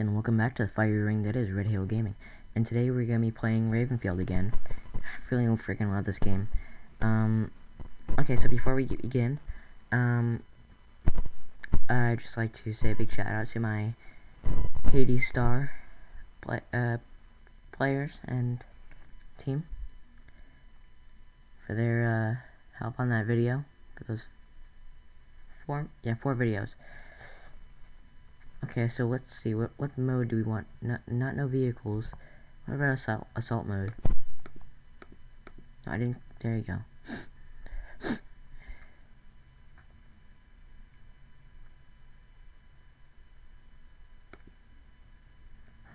and welcome back to the fire ring that is Red Hill Gaming. And today we're gonna be playing Ravenfield again. I really freaking love this game. Um, okay, so before we begin, um, I'd just like to say a big shout out to my Hades Star play, uh, players and team for their uh, help on that video. For those four, yeah, four videos. Okay, so let's see. What what mode do we want? Not not no vehicles. What about assault assault mode? No, I didn't. There you go.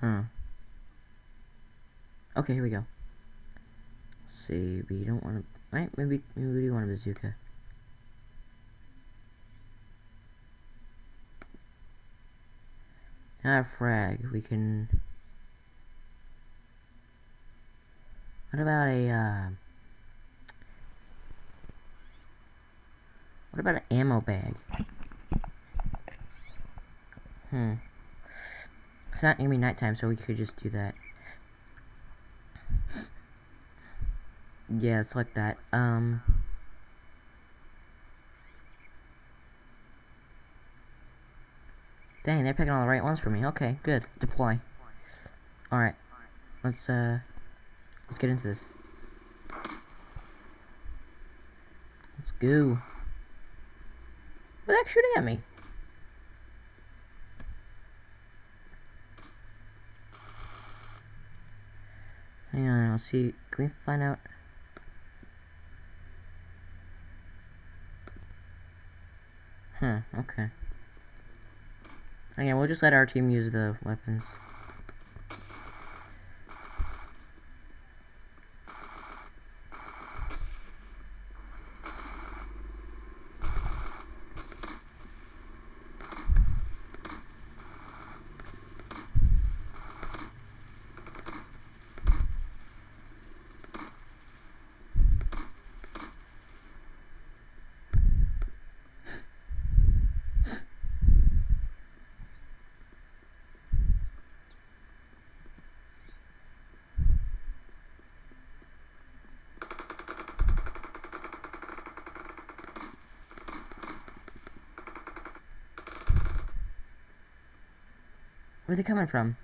Huh. Okay, here we go. Let's see, we don't want to. Right? Maybe maybe we do want a bazooka. Not a frag. We can. What about a, uh... What about an ammo bag? Hmm. It's not gonna be nighttime, so we could just do that. Yeah, it's like that. Um... Dang, they're picking all the right ones for me. Okay, good. Deploy. Alright. Let's, uh... Let's get into this. Let's go. What the heck shooting at me? Hang on, I'll see. Can we find out? Huh, okay. Okay, we'll just let our team use the weapons. Where are they coming from?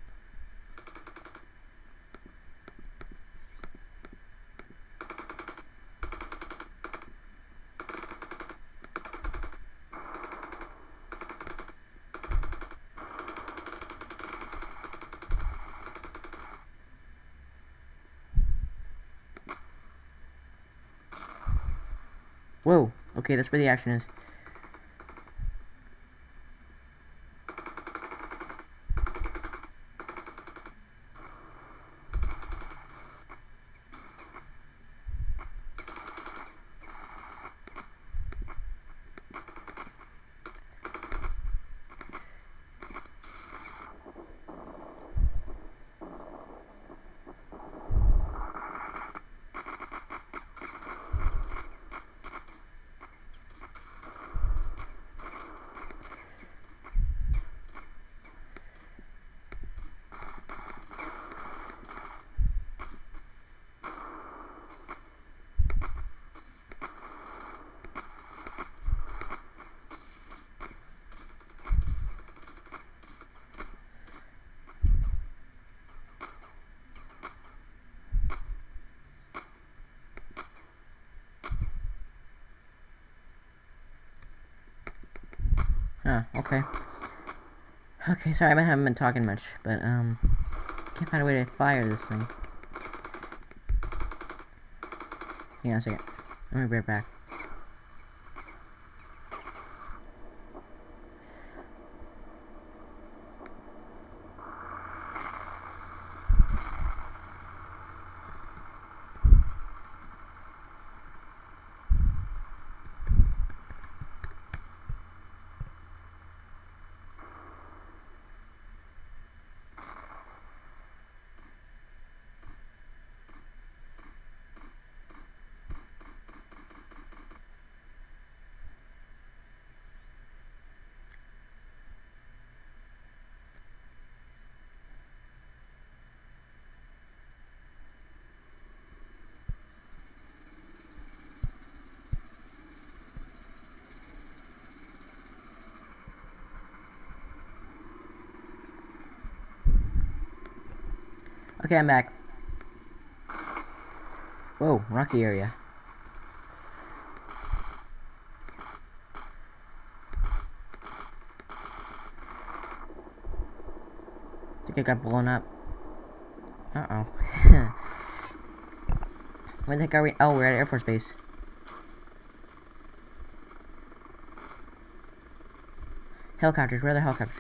Whoa, okay, that's where the action is. Okay. Okay, sorry, I haven't been talking much, but, um, can't find a way to fire this thing. Hang on a second. Let me be right back. Okay, I'm back. Whoa, rocky area. I think I got blown up. Uh-oh. Where the heck are we? Oh, we're at Air Force Base. Helicopters, where are the helicopters?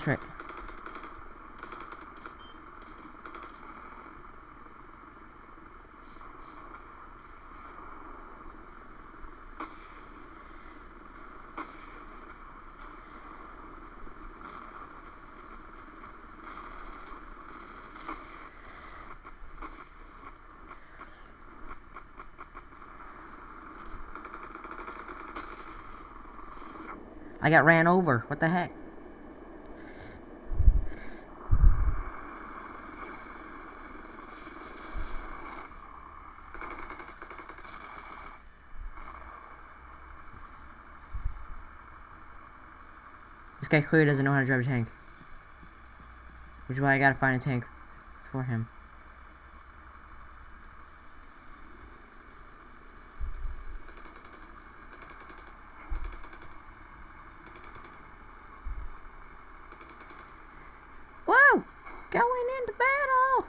That's right. I got ran over. What the heck? Guy clearly doesn't know how to drive a tank. Which is why I gotta find a tank for him. Whoa! Going into battle!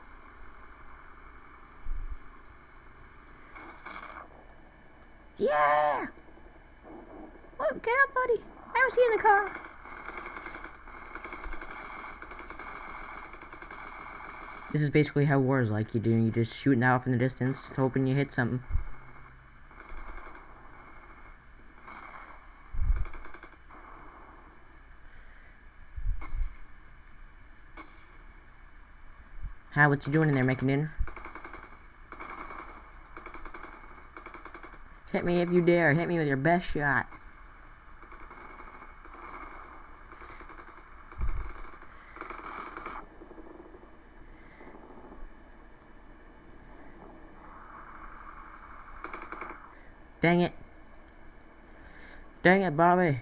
Yeah! Whoa, get up, buddy! I was in the car. This is basically how war is like. You do you just shooting off in the distance, hoping you hit something. How? What you doing in there, making dinner? Hit me if you dare. Hit me with your best shot. Dang it. Dang it, Bobby.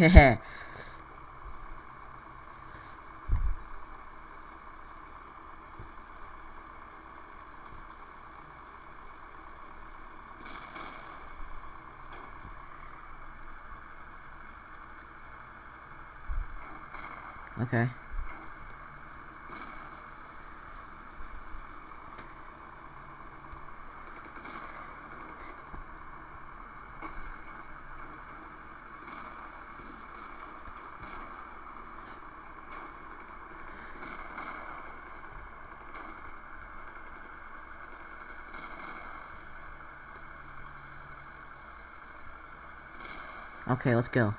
Okay. Okay, let's go.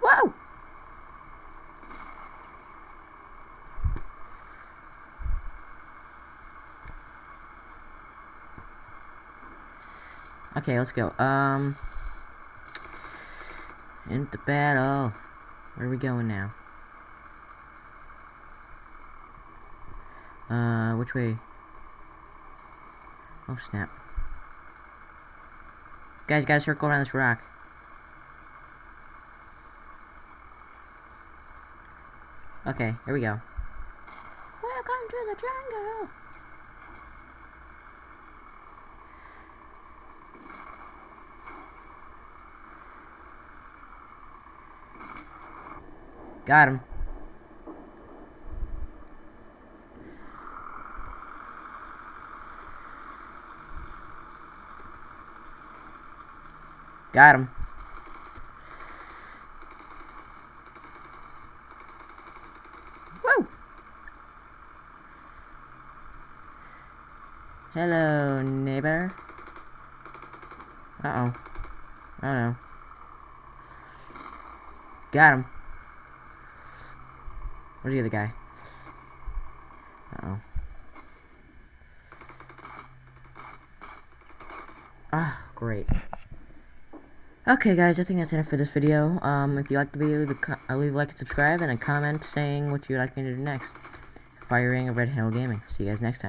Whoa! Okay, let's go. Um, into battle. Where are we going now? Uh, which way? Oh, snap. Guys, gotta circle around this rock. Okay, here we go. Welcome to the jungle! Got him. Got him. Woo! Hello, neighbor. Uh-oh. Oh no. Got him. Where's the other guy? Uh-oh. Ah, great. Okay, guys, I think that's enough for this video. Um, if you liked the video, leave a, uh, leave a like and subscribe, and a comment saying what you'd like me to do next. Firing a Red Hill Gaming. See you guys next time.